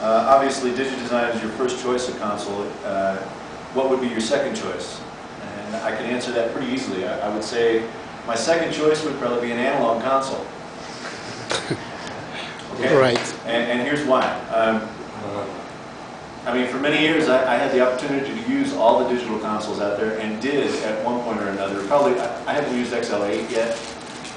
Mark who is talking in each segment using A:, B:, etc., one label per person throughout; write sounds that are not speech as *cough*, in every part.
A: uh, obviously DigiDesign is your first choice of console. Uh, what would be your second choice? And I can answer that pretty easily. I, I would say my second choice would probably be an analog console. *laughs* Okay?
B: Right.
A: And, and here's why. Um, I mean, for many years, I, I had the opportunity to use all the digital consoles out there and did at one point or another. Probably, I, I haven't used XL8 yet.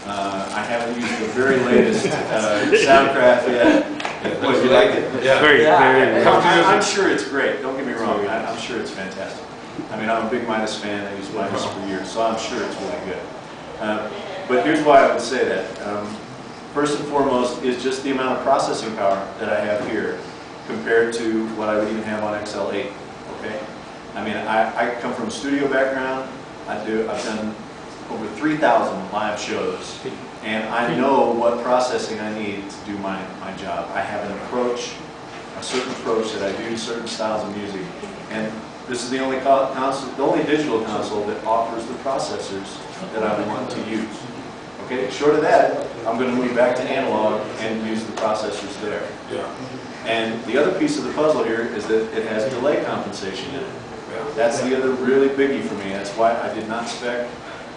A: Uh, I haven't used the very latest uh, *laughs* Soundcraft yet. Boy, you like it?
C: Yeah.
D: Very, very.
A: I- I'm sure it's great, don't get me wrong, I- I'm sure it's fantastic. I mean, I'm a big Midas fan, I used Midas for years, so I'm sure it's really good. Uh, But here's why I would say that. Um, First and foremost is just the amount of processing power that I have here compared to what I would even have on XL8, okay? I mean, I, I come from a studio background, I do, I've done over 3,000 live shows, and I know what processing I need to do my, my job. I have an approach, a certain approach that I do certain styles of music. And this is the only console, the only digital console that offers the processors that I want to use. Okay, short of that, I'm gonna move back to analog and use the processors there.
C: Yeah.
A: And the other piece of the puzzle here is that it has delay compensation in it. That's the other really biggie for me. That's why I did not spec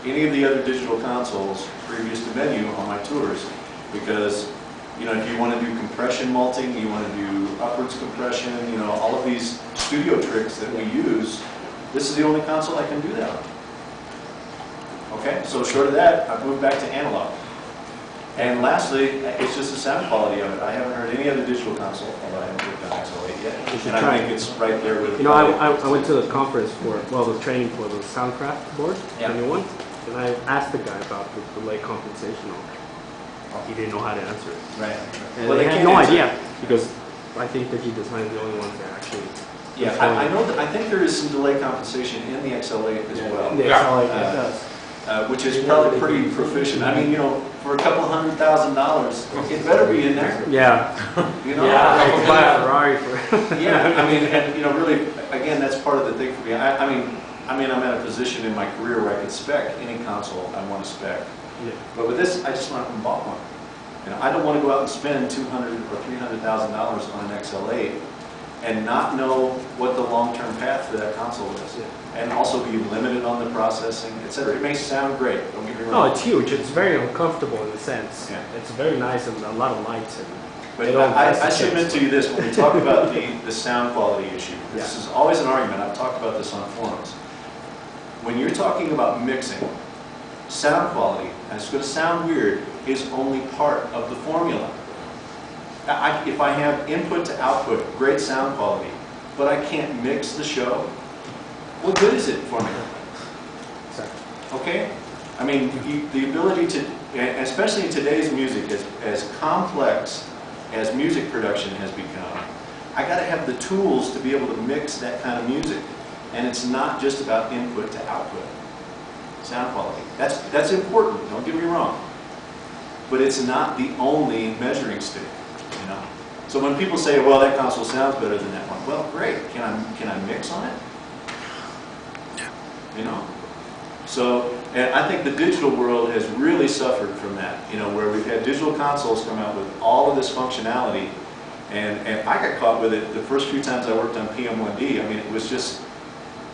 A: any of the other digital consoles previous to Venue on my tours. Because, you know, if you want to do compression multing, you want to do upwards compression, you know, all of these studio tricks that we use, this is the only console I can do that on. Okay, so short of that, I've moved back to analog. And lastly, it's just the sound quality of it. I haven't heard any other digital console, although I haven't worked on XL8 yet. And I think
D: it.
A: it's right there with.
D: You know, I, I, I went to the conference for, well, the training for the Soundcraft board,
A: Yeah.
D: the new one, and I asked the guy about the delay compensation on. He didn't know how to answer it.
A: Right.
D: And
A: Well,
D: they
A: they
D: had no
A: answer it.
D: idea, because I think that he designed the only ones that actually.
A: Yeah, I, I know that, I think there is some delay compensation in the XL8 as well,
D: Yeah,
C: Yeah.
D: how
A: Uh,
D: does.
A: uh, which is probably pretty proficient. I mean, you know, for a couple hundred thousand dollars, it better be in there,
D: Yeah.
A: you *laughs* know?
D: I buy a Ferrari for. *laughs*
A: Yeah, I mean, and, you know, really, again, that's part of the thing for me. I, I mean, I mean, I'm at a position in my career where I could spec any console I want to spec.
D: Yeah.
A: But with this, I just went up and bought one. You know, I don't want to go out and spend two hundred or three hundred thousand dollars on an XL8 and not know what the long-term path for that console is.
D: Yeah.
A: And also be limited on the processing, etc. It may sound great, don't get me
D: No, it's huge. It's very uncomfortable in a sense.
A: Yeah.
D: It's very nice and a lot of lights and.
A: But I, I
D: the
A: should to you this, when we talk about the, the sound quality issue, *laughs* this
D: Yeah.
A: is always an argument, I've talked about this on forums. When you're talking about mixing, sound quality, and it's gonna sound weird, is only part of the formula. I, if I have input to output, great sound quality, but I can't mix the show, what good is it for me? Okay? I mean, you- the ability to, especially in today's music, as, as complex as music production has become, I gotta have the tools to be able to mix that kind of music. And it's not just about input to output, sound quality. That's, that's important, don't get me wrong. But it's not the only measuring stick, you know? So when people say, well, that console sounds better than that one, well, great, can I, can I mix on it? You know? So, and I think the digital world has really suffered from that, you know, where we've had digital consoles come out with all of this functionality, and, and I got caught with it the first few times I worked on PM1D. I mean, it was just,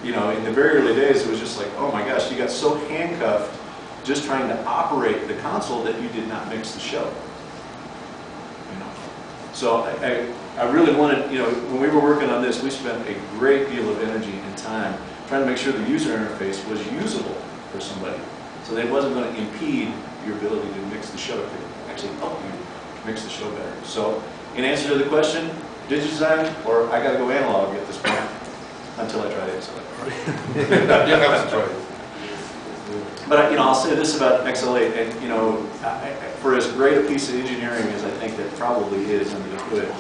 A: you know, in the very early days, it was just like, oh my gosh, you got so handcuffed just trying to operate the console that you did not mix the show. You know? So I, I, I really wanted, you know, when we were working on this, we spent a great deal of energy and time trying to make sure the user interface was usable for somebody. So that it wasn't going to impede your ability to mix the show, to actually help you mix the show better. So in answer to the question, DigiDesign or I got to go analog at this point until I try to XL8. *laughs*
C: You have to try it.
A: But, I- you know, I'll say this about XL8, and, you know, I- I- for as great a piece of engineering as I think that probably is under the hood,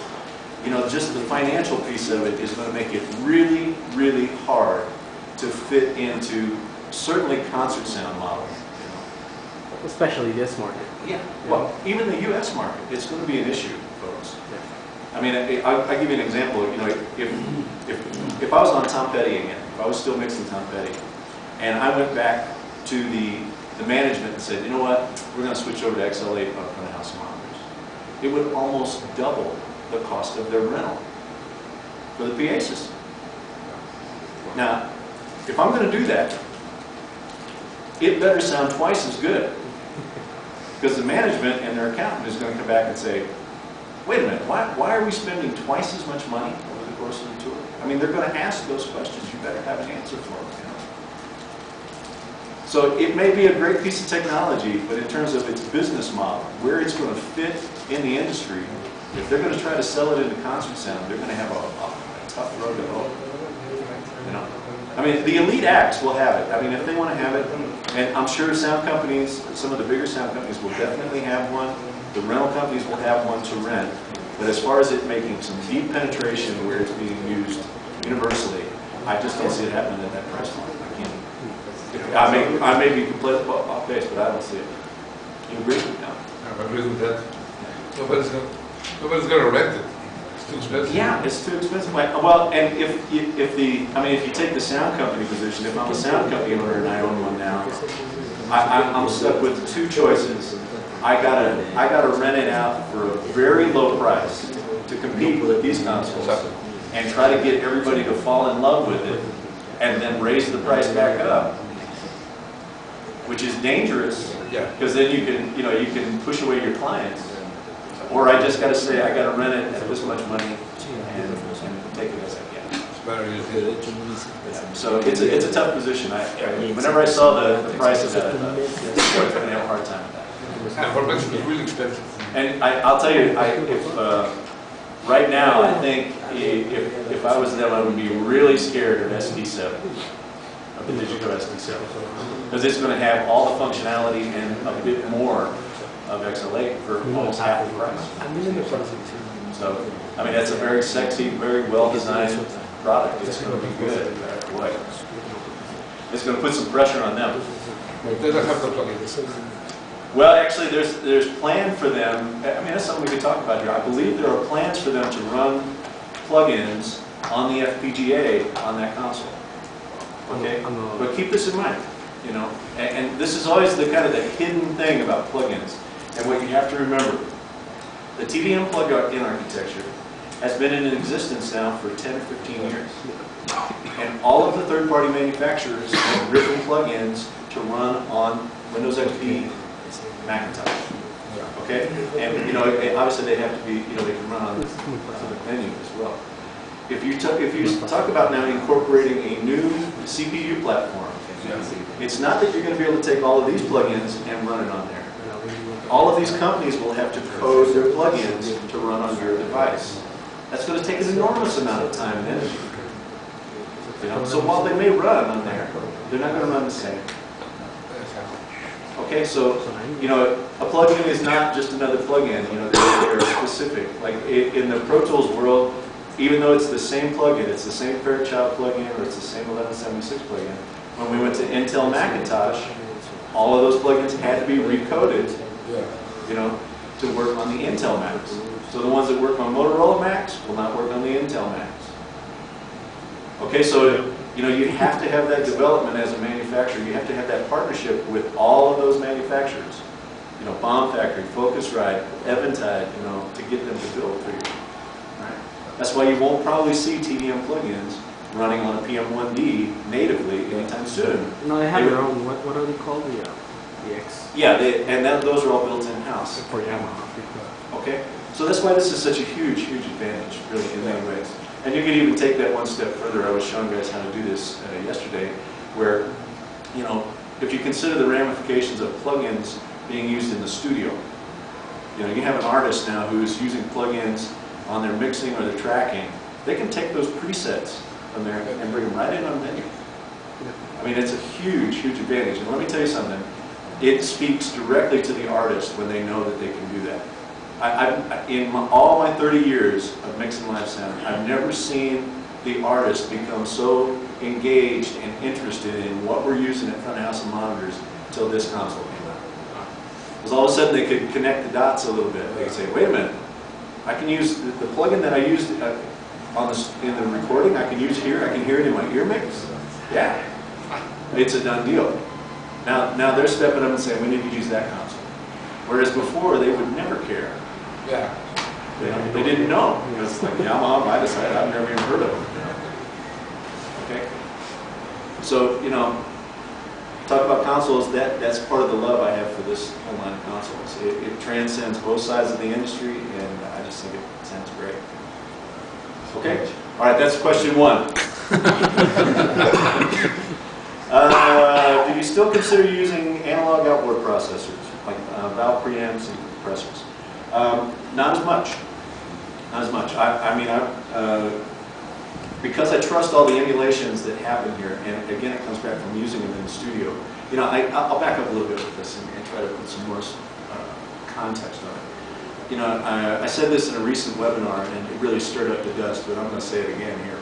A: you know, just the financial piece of it is going to make it really, really hard to fit into certainly concert sound models, you know.
D: Especially this market.
A: Yeah. Well, even the US market, it's going to be an issue, folks. I mean, I- I'll, I'll give you an example, you know, if, if, if I was on Tom Petty again, if I was still mixing Tom Petty, and I went back to the, the management and said, you know what, we're gonna switch over to XL8 up on the house monitors, it would almost double the cost of their rental. for the PA system. Now, if I'm gonna do that, it better sound twice as good. Because the management and their accountant is gonna come back and say, wait a minute, why, why are we spending twice as much money over the course of the tour? I mean, they're gonna ask those questions, you better have an answer for them, you know? So it may be a great piece of technology, but in terms of its business model, where it's gonna fit in the industry, if they're gonna try to sell it into concert sound, they're gonna have a, a tough road to hoe. You know? I mean, the elite acts will have it. I mean, if they wanna have it, and I'm sure sound companies, some of the bigger sound companies will definitely have one. The rental companies will have one to rent. But as far as it making some deep penetration where it's being used universally, I just don't see it happening at that price point. I can't. I may, I may be completely off base, but I don't see it. You agree? No.
B: I agree with that. Nobody's gonna, nobody's gonna rent it. It's too expensive.
A: Yeah, it's too expensive. Well, and if, if the, I mean, if you take the sound company position, if I'm a sound company owner and I own one now, I, I'm, I'm stuck with two choices. I gotta, I gotta rent it out for a very low price to compete with these consoles and try to get everybody to fall in love with it and then raise the price back up, which is dangerous because then you can, you know, you can push away your clients. Or I just gotta say, I gotta rent it at this much money and, and take it as I get.
B: It's better you did.
A: So it's a, it's a tough position. I, I- whenever I saw the, the price of that, I thought, yeah, I'm gonna have a hard time with that.
B: And for Mexico, it's really expensive.
A: And I, I'll tell you, I, if, uh, right now, I think if, if I was them, I would be really scared of SD seven, of the Digico SD seven. Because it's gonna have all the functionality and a bit more of XL8 for almost half the price.
D: I'm in the process too.
A: So, I mean, that's a very sexy, very well-designed product. It's gonna be good, but boy, it's gonna put some pressure on them.
B: They don't have the plugins.
A: Well, actually, there's, there's plan for them, I mean, that's something we could talk about here. I believe there are plans for them to run plugins on the FPGA on that console. Okay? But keep this in mind, you know, and, and this is always the kind of the hidden thing about plugins. And what you have to remember, the TDM plug-in architecture has been in existence now for 10 or 15 years. And all of the third-party manufacturers have written plugins to run on Windows XP Macintosh. Okay? And, you know, obviously they have to be, you know, they can run on other menu as well. If you talk, if you talk about now incorporating a new CPU platform, it's not that you're gonna be able to take all of these plugins and run it on there. All of these companies will have to code their plugins to run on your device. That's gonna take an enormous amount of time and energy. You know, so while they may run on there, they're not gonna run the same. Okay, so, you know, a plugin is not just another plugin, you know, they're, specific. Like, i- in the Pro Tools world, even though it's the same plugin, it's the same Fairchild plugin, or it's the same 1176 plugin, when we went to Intel Macintosh, all of those plugins had to be recoded, you know, to work on the Intel Macs. So the ones that work on Motorola Macs will not work on the Intel Macs. Okay, so, you know, you have to have that development as a manufacturer, you have to have that partnership with all of those manufacturers. You know, Bomb Factory, Focusrite, Eventide, you know, to get them to build for you. Right? That's why you won't probably see TDM plugins running on a PM1D natively anytime soon.
D: No, they have
A: They
D: their own, what, what are they called? The, uh, the X
A: Yeah, they, and that, those are all built in-house.
D: for Yamaha.
A: Okay, so that's why this is such a huge, huge advantage, really, in many ways. And you can even take that one step further. I was showing guys how to do this uh, yesterday, where, you know, if you consider the ramifications of plugins being used in the studio, you know, you have an artist now who's using plugins on their mixing or their tracking. They can take those presets from there and bring them right in on venue. I mean, it's a huge, huge advantage. And let me tell you something, it speaks directly to the artist when they know that they can do that. I, I've, in my, all my 30 years of mixing live sound, I've never seen the artist become so engaged and interested in what we're using at front of house and monitors until this console came out. Because all of a sudden they could connect the dots a little bit. They could say, wait a minute, I can use the, the plugin that I used uh, on this, in the recording, I can use here, I can hear it in my ear mix. Yeah, it's a done deal. Now, now they're stepping up and saying, we need to use that console. Whereas before, they would never care.
B: Yeah.
A: They, they didn't know, because like Yamaha, Vitasite, I've never even heard of them. Okay? So, you know, talk about consoles, that, that's part of the love I have for this whole line of consoles. It, it transcends both sides of the industry, and I just think it sounds great. Okay? All right, that's question one. *laughs* Uh, do you still consider using analog outboard processors, like uh, valve preamps and compressors? Um, not as much. Not as much. I, I mean, I, uh, because I trust all the emulations that happen here, and again, it comes back from using them in the studio. You know, I, I'll back up a little bit with this and, and try to put some more uh, context on it. You know, I, I said this in a recent webinar, and it really stirred up the dust, but I'm going to say it again here.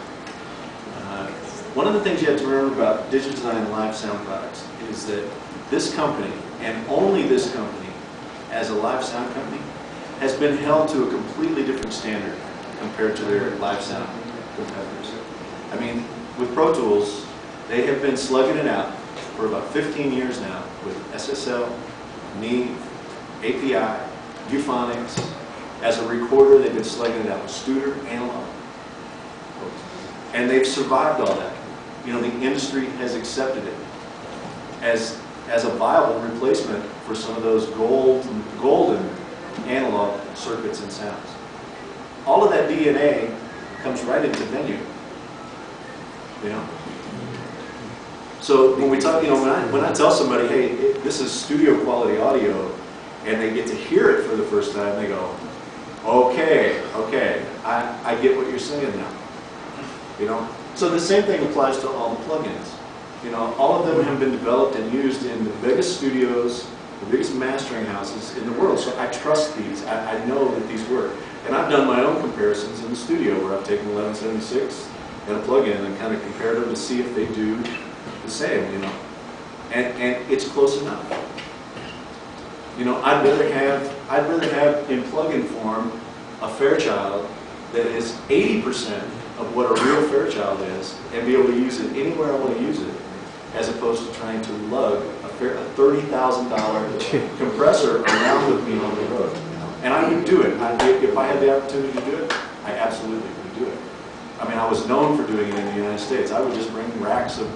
A: Uh, One of the things you have to remember about Digital Digidesign live sound products is that this company, and only this company, as a live sound company, has been held to a completely different standard compared to their live sound competitors. I mean, with Pro Tools, they have been slugging it out for about 15 years now with SSL, Neve, API, Euphonix. As a recorder, they've been slugging it out with Studer, analog. And they've survived all that. You know, the industry has accepted it as, as a viable replacement for some of those gold, golden analog circuits and sounds. All of that DNA comes right into venue. You know? So when we talk, you know, when I, when I tell somebody, hey, it- this is studio quality audio, and they get to hear it for the first time, they go, okay, okay, I, I get what you're saying now. You know? So the same thing applies to all the plugins. You know, all of them have been developed and used in the biggest studios, the biggest mastering houses in the world. So I trust these. I, I know that these work. And I've done my own comparisons in the studio where I've taken 1176 and a plug-in and kind of compared them to see if they do the same, you know. And, and it's close enough. You know, I'd rather have, I'd rather have in plug-in form a Fairchild that is 80% of what a real Fairchild is and be able to use it anywhere I want to use it, as opposed to trying to lug a $30,000 *laughs* compressor around with me on the road. And I would do it. If I had the opportunity to do it, I absolutely would do it. I mean, I was known for doing it in the United States. I would just bring racks of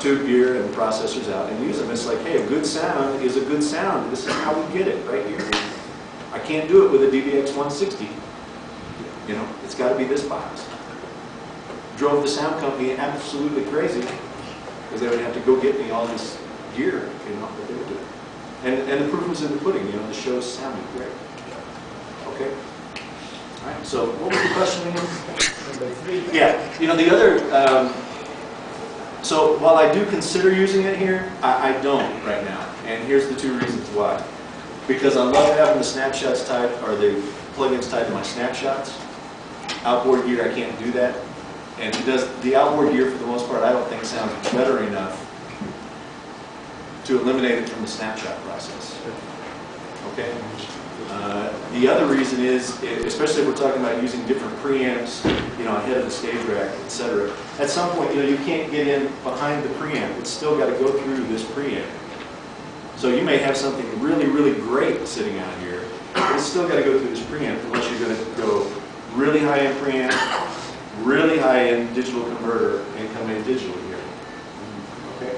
A: tube gear and processors out and use them. It's like, hey, a good sound is a good sound. This is how we get it, right here. I can't do it with a DBX 160. You know, it's got to be this box. Drove the sound company absolutely crazy because they would have to go get me all this gear, you know, that they would do. And, and the proof was in the pudding, you know, the show sounded great. Okay? All right, so what was the question again? Yeah, you know, the other, um, so while I do consider using it here, I, I don't right now. And here's the two reasons why. Because I love having the snapshots tied, or the plugins tied to my snapshots. Outboard gear, I can't do that. And it does, the outboard gear, for the most part, I don't think sounds better enough to eliminate it from the snapshot process. Okay? Uh, The other reason is, especially if we're talking about using different preamps, you know, ahead of the stage rack, et cetera, at some point, you know, you can't get in behind the preamp. It's still got to go through this preamp. So you may have something really, really great sitting out here, but it's still got to go through this preamp unless you're going to go really high-end preamp, really high-end digital converter, and come in digital here. Okay?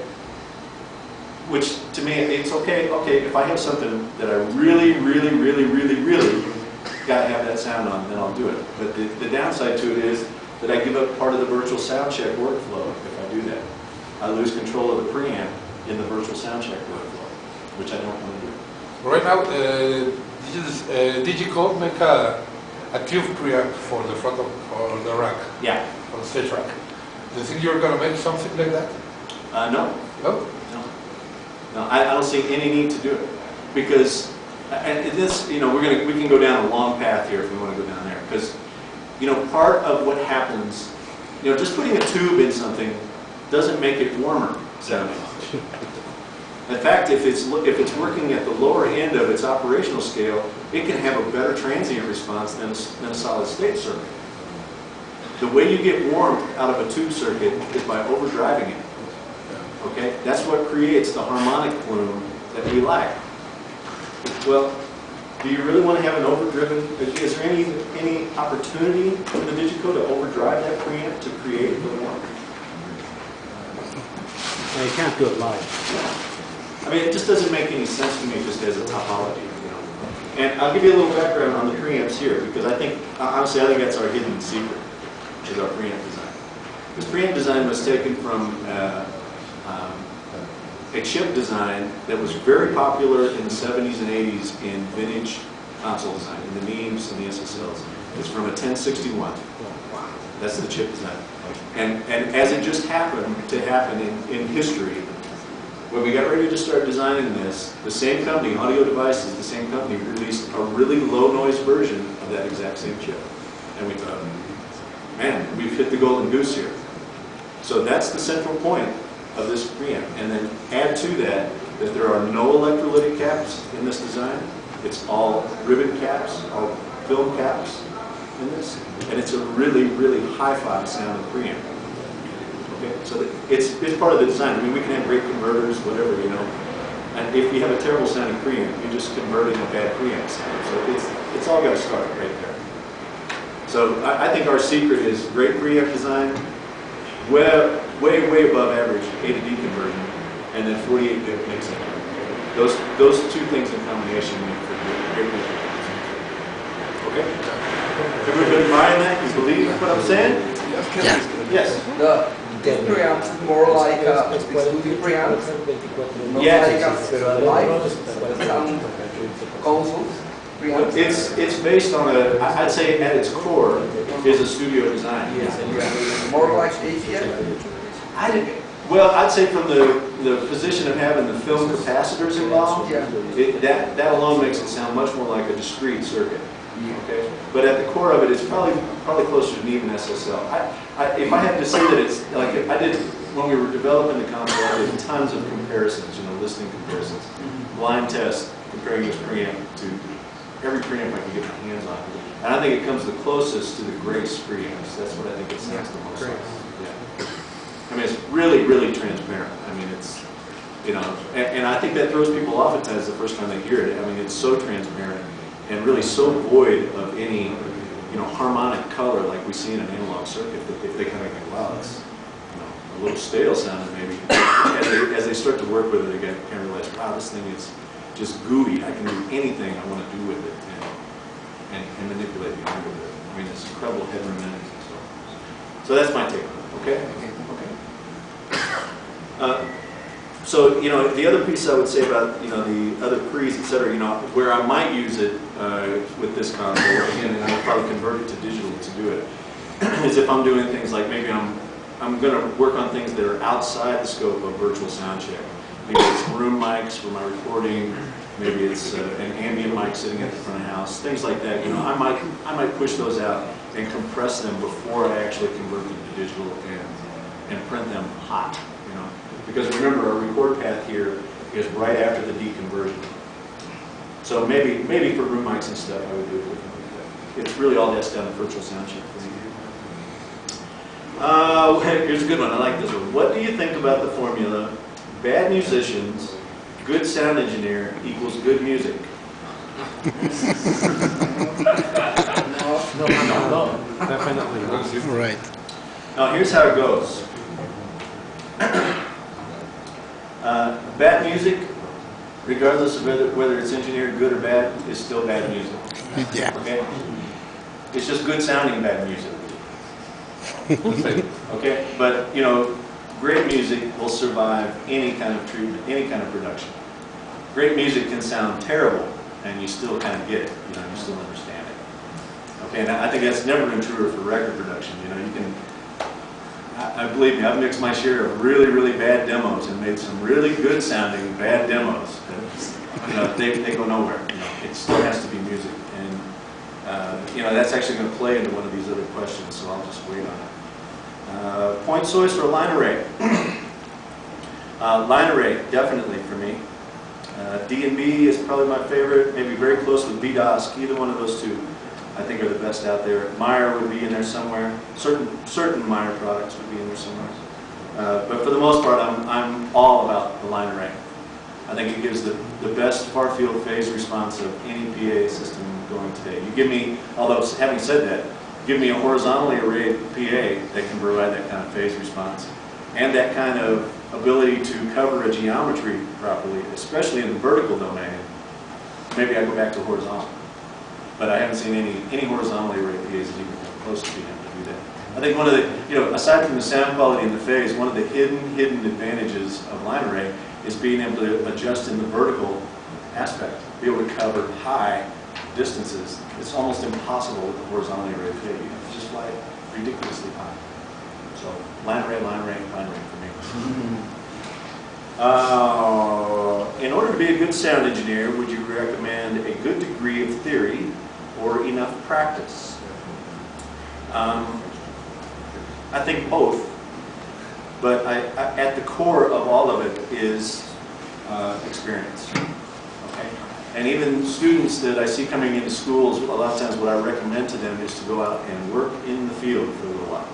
A: Which, to me, it's okay, okay, if I have something that I really, really, really, really, really gotta have that sound on, then I'll do it. But the, the downside to it is that I give up part of the virtual sound check workflow if I do that. I lose control of the preamp in the virtual sound check workflow, which I don't want to do.
B: Right now, uh, Digis- uh, Digicode make a, a tube preamp for the front of for the rack,
A: Yeah.
B: for the stage rack. Do you think you're gonna make something like that?
A: Uh, no,
B: No?
A: No, no, I, I don't see any need to do it, because, and this, you know, we're gonna, we can go down a long path here if we wanna go down there, because, you know, part of what happens, you know, just putting a tube in something doesn't make it warmer sounding. *laughs* In fact, if it's, if it's working at the lower end of its operational scale, it can have a better transient response than, than a solid state circuit. The way you get warmth out of a tube circuit is by overdriving it. Okay, that's what creates the harmonic plume that we like. Well, Do you really want to have an overdriven, is there any, any opportunity in the Digico to overdrive that preamp to create little more?
D: Well, you can't do it live.
A: I mean, it just doesn't make any sense to me just as a topology, you know? And I'll give you a little background on the preamps here, because I think, honestly, I think that's our hidden secret, which is our preamp design. This preamp design was taken from uh, um, a chip design that was very popular in the 70s and 80s in vintage console design, in the NEMs and the SSLs. It's from a 1061. That's the chip design. And, and as it just happened to happen in, in history, when we got ready to start designing this, the same company, Audio Devices, the same company, released a really low noise version of that exact same chip. And we thought, man, we've hit the golden goose here. So that's the central point of this preamp. And then add to that that there are no electrolytic caps in this design. It's all ribbon caps, all film caps in this. And it's a really, really hi-fi sounding preamp. Okay, so it's, it's part of the design. I mean, we can have great converters, whatever, you know. And if you have a terrible sounding preamp, you're just converting a bad preamp sound. So it's, it's all got to start right there. So I, I think our secret is great preamp design, way, way, way above average A to D conversion, and then 48 bit mixing. Those, those two things in combination make for great preamp design. Okay? Everybody buying that? You believe what I'm saying? Yes.
C: The, this preamp is more like a studio preamp, not
A: Yes.
C: like a live sound consoles preamp.
A: It's, it's based on a I'd say at its core is a studio design. Yeah.
C: More like ATM.
A: I didn't, well, I'd say from the, the position of having the film capacitors involved,
C: Yeah.
A: it, that, that alone makes it sound much more like a discrete circuit. Okay? But at the core of it, it's probably, probably closer to an even SSL. I, I, if I had to say that it's, like, I did, when we were developing the console, I did tons of comparisons, you know, listening comparisons. Mm-hmm. Blind test, comparing this preamp to every preamp I could get my hands on. And I think it comes the closest to the Grace preamps. That's what I think it sounds the most like. I mean, it's really, really transparent. I mean, it's, you know, and, and I think that throws people off at times the first time they hear it. I mean, it's so transparent and really so void of any, you know, harmonic color like we see in an analog circuit that they, they kind of think, wow, that's, you know, a little stale sounding maybe. As they, as they start to work with it, they get, kind of realize, wow, this thing is just gooey. I can do anything I want to do with it and, and, and manipulate the with it. I mean, it's incredible headroom and so. So that's my take on it, okay? Okay. Uh, So, you know, the other piece I would say about, you know, the other pre's, et cetera, you know, where I might use it uh, with this console, again, and I'll probably convert it to digital to do it, *clears throat* is if I'm doing things like maybe I'm, I'm going to work on things that are outside the scope of virtual sound check. Maybe it's room mics for my recording, maybe it's uh, an ambient mic sitting at the front of the house, things like that. You know, I might, I might push those out and compress them before I actually convert them to digital and, and print them hot. Because remember, our record path here is right after the deconversion. So maybe, maybe for room mics and stuff, I would do it differently. It's really all that's done in virtual sound check. Uh, *laughs* here's a good one, I like this one. What do you think about the formula, bad musicians, good sound engineer equals good music?
C: No,
D: No, no, definitely.
E: Right.
A: Now, here's how it goes. Uh, Bad music, regardless of whether, whether it's engineered good or bad, is still bad music. *laughs*
E: Yeah.
A: Okay? It's just good sounding bad music. Okay? But, you know, great music will survive any kind of treatment, any kind of production. Great music can sound terrible, and you still kind of get it, you know, you still understand it. Okay, and I I think that's never been truer for record production, you know, you can, I, believe me, I've mixed my share of really, really bad demos and made some really good sounding bad demos. You know, they, they go nowhere, you know, it still has to be music. And, uh, you know, that's actually gonna play into one of these other questions, so I'll just wait on it. Uh, Point source or line array? *clears throat* Uh, Line array, definitely for me. Uh, D and B is probably my favorite, maybe very close with V-DOSC, either one of those two. I think are the best out there. Meyer would be in there somewhere. Certain certain Meyer products would be in there somewhere. Uh, but for the most part, I'm I'm all about the line array. I think it gives the, the best far field phase response of any PA system going today. You give me, although having said that, give me a horizontally arrayed PA that can provide that kind of phase response and that kind of ability to cover a geometry properly, especially in the vertical domain, maybe I go back to horizontal. But I haven't seen any, any horizontally arrayed PAs that even come close to being able to do that. I think one of the, you know, aside from the sound quality and the phase, one of the hidden, hidden advantages of line array is being able to adjust in the vertical aspect, be able to cover high distances. It's almost impossible with the horizontally arrayed PA. You have to just fly ridiculously high. So line array, line array, line array for me. Uh, in order to be a good sound engineer, would you recommend a good degree of theory or enough practice? Um, I think both, but I, I, at the core of all of it is uh, experience. Okay? And even students that I see coming into schools, a lot of times what I recommend to them is to go out and work in the field for a little while.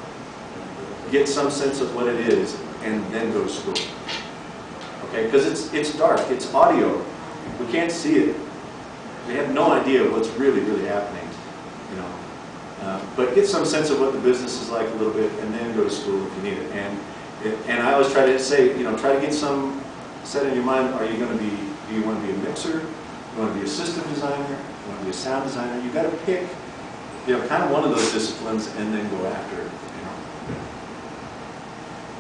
A: Get some sense of what it is, and then go to school. Okay, because it's, it's dark, it's audio. We can't see it. We have no idea what's really, really happening, you know. Uh, But get some sense of what the business is like a little bit, and then go to school if you need it. And, and I always try to say, you know, try to get some, set in your mind, are you gonna be, do you wanna be a mixer? You wanna be a system designer? You wanna be a sound designer? You gotta pick, you know, kind of one of those disciplines and then go after it, you know.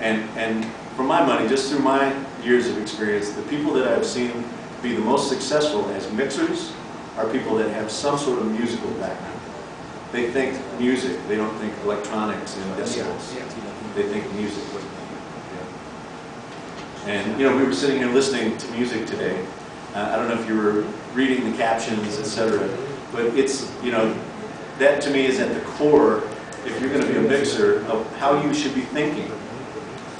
A: And, and for my money, just through my years of experience, the people that I've seen be the most successful as mixers are people that have some sort of musical background. They think music, they don't think electronics and decibels. They think music. And, you know, we were sitting here listening to music today. Uh, I don't know if you were reading the captions, et cetera, but it's, you know, that to me is at the core, if you're going to be a mixer, of how you should be thinking.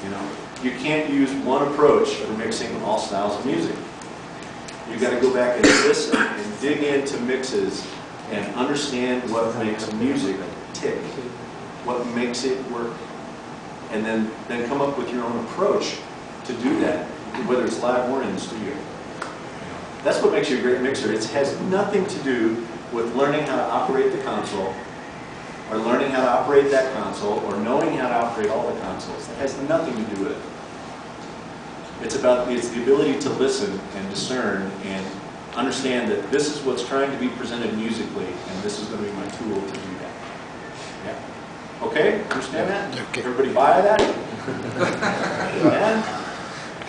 A: You know, you can't use one approach for mixing all styles of music. You got to go back and listen and dig into mixes and understand what makes music tick, what makes it work, and then then come up with your own approach to do that, whether it's live or in the studio. That's what makes you a great mixer. It has nothing to do with learning how to operate the console or learning how to operate that console, or knowing how to operate all the consoles. It has nothing to do with it. It's about, it's the ability to listen and discern and understand that this is what's trying to be presented musically, and this is going to be my tool to do that. Yeah. Okay, understand that?
B: Okay.
A: Everybody buy that?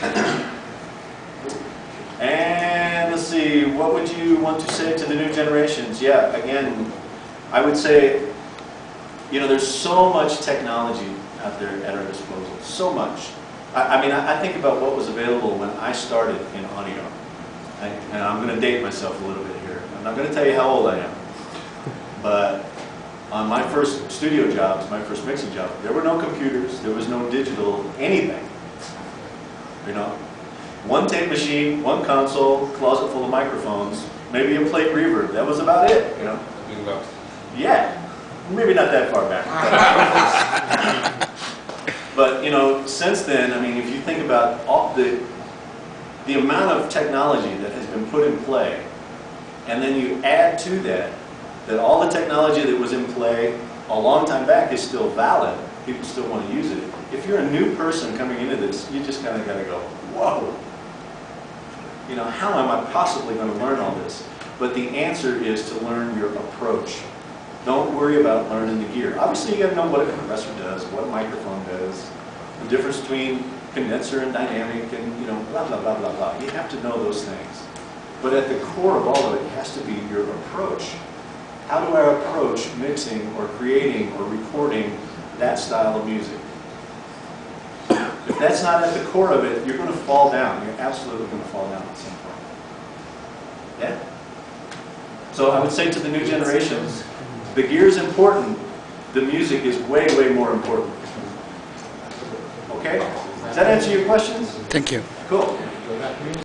A: Yeah? *laughs* And let's see, what would you want to say to the new generations? Yeah, again, I would say, you know, there's so much technology out there at our disposal, so much. I, I mean, I, I think about what was available when I started in audio. I, and I'm going to date myself a little bit here. I'm not going to tell you how old I am. But on my first studio jobs, my first mixing job, there were no computers, there was no digital anything. You know, one tape machine, one console, closet full of microphones, maybe a plate reverb. That was about it. You know. Yeah, maybe not that far back. *laughs* But, you know, since then, I mean, if you think about all the, the amount of technology that has been put in play, and then you add to that, that all the technology that was in play a long time back is still valid, people still want to use it. If you're a new person coming into this, you just kind of got to go, whoa. You know, how am I possibly going to learn all this? But the answer is to learn your approach. Don't worry about learning the gear. Obviously, you got to know what a compressor does, what a microphone does, the difference between condenser and dynamic, and you know, blah blah blah blah blah. You have to know those things. But at the core of all of it has to be your approach. How do I approach mixing or creating or recording that style of music? If that's not at the core of it, you're going to fall down. You're absolutely going to fall down at some point. Yeah? So I would say to the new generations, the gear is important, the music is way, way more important. Okay? Does that answer your questions?
E: Thank you.
A: Cool.